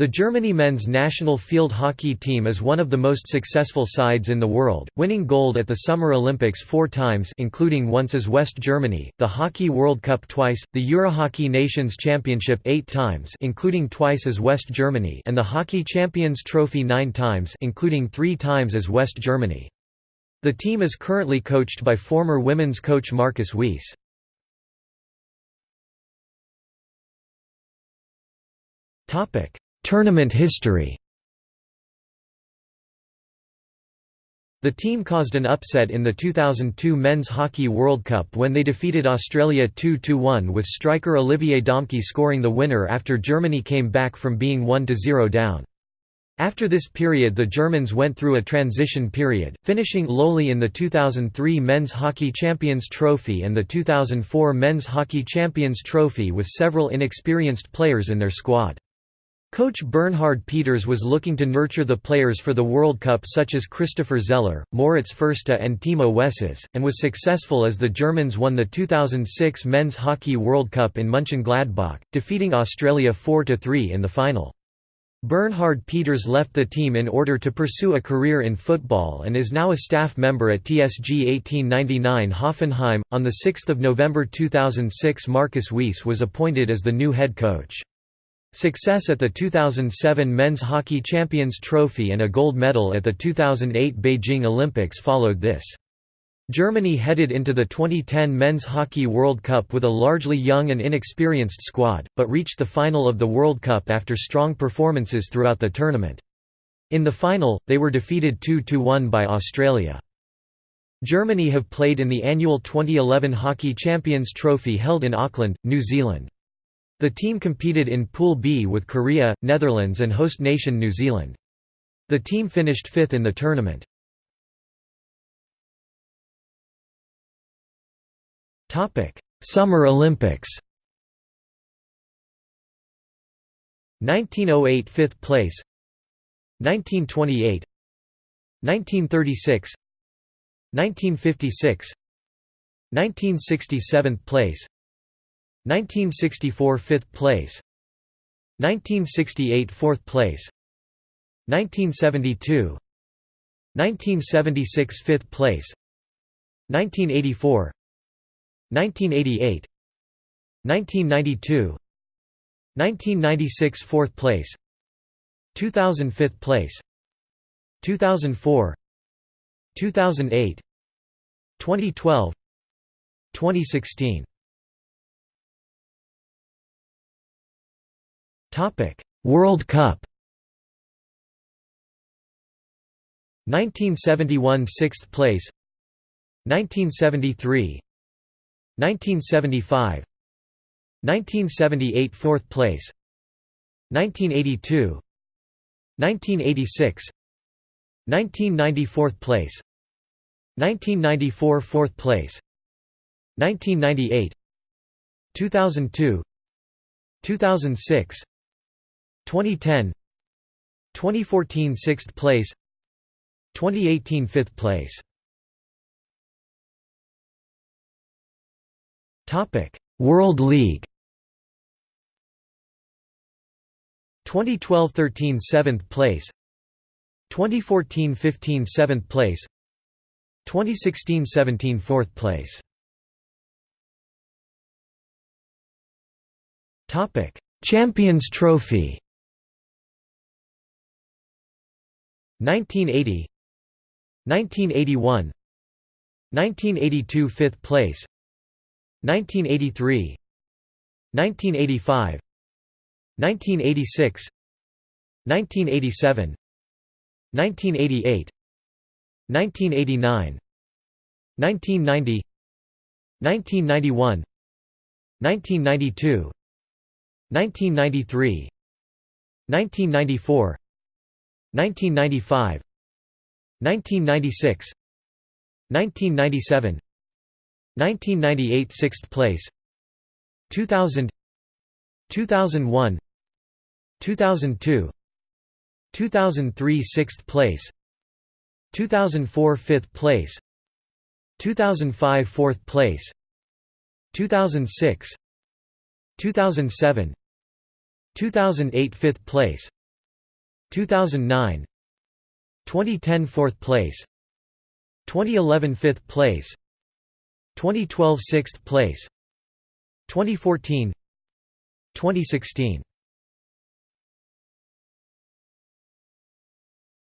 The Germany men's national field hockey team is one of the most successful sides in the world, winning gold at the Summer Olympics four times including once as West Germany, the Hockey World Cup twice, the Eurohockey Nations Championship eight times including twice as West Germany and the Hockey Champions Trophy nine times including three times as West Germany. The team is currently coached by former women's coach Markus Weise. Topic Tournament history The team caused an upset in the 2002 Men's Hockey World Cup when they defeated Australia 2–1 with striker Olivier Domke scoring the winner after Germany came back from being 1–0 down. After this period the Germans went through a transition period, finishing lowly in the 2003 Men's Hockey Champions Trophy and the 2004 Men's Hockey Champions Trophy with several inexperienced players in their squad. Coach Bernhard Peters was looking to nurture the players for the World Cup such as Christopher Zeller, Moritz Fürste and Timo Wesses, and was successful as the Germans won the 2006 Men's Hockey World Cup in Mönchengladbach, defeating Australia 4–3 in the final. Bernhard Peters left the team in order to pursue a career in football and is now a staff member at TSG 1899 Hoffenheim. On 6 November 2006 Markus Weise was appointed as the new head coach. Success at the 2007 Men's Hockey Champions Trophy and a gold medal at the 2008 Beijing Olympics followed this. Germany headed into the 2010 Men's Hockey World Cup with a largely young and inexperienced squad, but reached the final of the World Cup after strong performances throughout the tournament. In the final, they were defeated 2–1 by Australia. Germany have played in the annual 2011 Hockey Champions Trophy held in Auckland, New Zealand. The team competed in Pool B with Korea, Netherlands and host nation New Zealand. The team finished fifth in the tournament. Summer Olympics 1908 fifth place 1928 1936 1956 1967 place 1964 5th place 1968 4th place 1972 1976 5th place 1984 1988 1992 1996 4th place 2005 place 2004 2008 2012 2016 Topic: World Cup. 1971 6th place 1973 1975 1978 4th place 1982 1986 1994 4th place 1994 4th place 1998 2002 2006 2010 2014 6th place 2018 5th place. Topic World League. 2012-13 7th place 2014-15 7th place 2016-17 4th place. Topic Champions Trophy 1980 1981 1982 5th place 1983 1985 1986 1987 1988 1989 1990 1991 1992 1993 1994 1995 1996 1997 1998 6th place 2000 2001 2002 2003 6th place 2004 5th place 2005 4th place 2006 2007 2008 5th place 2009 2010 4th place. 2011 5th place. 2012 6th place. 2014 2016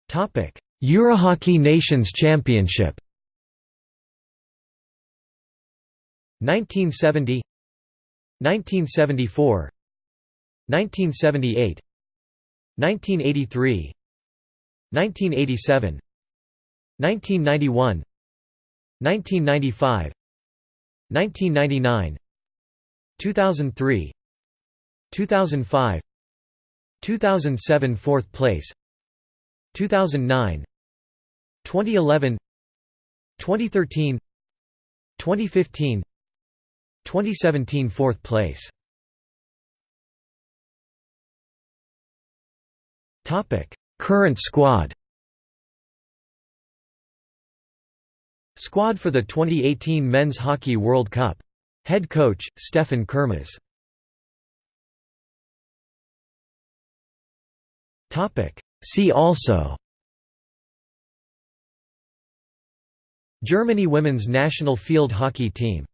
Topic Eurohockey Nations Championship. 1970 1974 1978 1983 1987 1991 1995 1999 2003 2005 2007 4th place 2009 2011 2013 2015 2017 4th place Current squad Squad for the 2018 Men's Hockey World Cup. Head coach, Stefan Kermas See also Germany women's national field hockey team